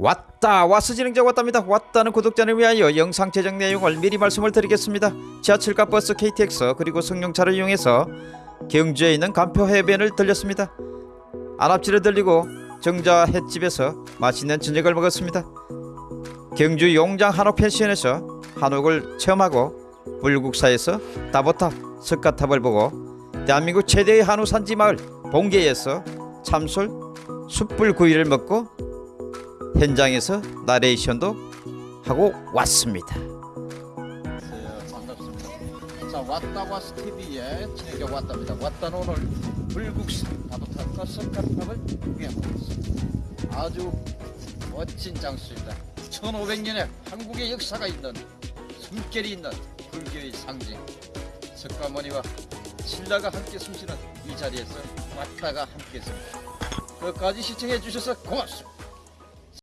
왔다 와스 진행자 왔답니다. 왔다는 구독자를 위하여 영상 제작 내용을 미리 말씀을 드리겠습니다. 지하철과 버스 KTX 그리고 승용차를 이용해서 경주에 있는 간표 해변을 들렸습니다. 안압지를 들리고 정자 횟집에서 맛있는 저녁을 먹었습니다. 경주 용장 한옥 펜션에서 한옥을 체험하고 불국사에서 다보탑 석가탑을 보고 대한민국 최대의 한우 산지 마을 봉계에서 참솔 숯불 구이를 먹고 현장에서 나레이션도 하고 왔습니다. 자 왔다 왔스 TV에 진행자 왔답니다. 왔다는 오늘 불국사 다도탑과 석가탑을 구경하고 있습니다. 아주 멋진 장소입니다. 1500년의 한국의 역사가 있는 숨결이 있는 불교의 상징 석가모니와 신라가 함께 숨쉬는 이 자리에서 왔다가 함께했습니다. 끝까지 시청해 주셔서 고맙습니다.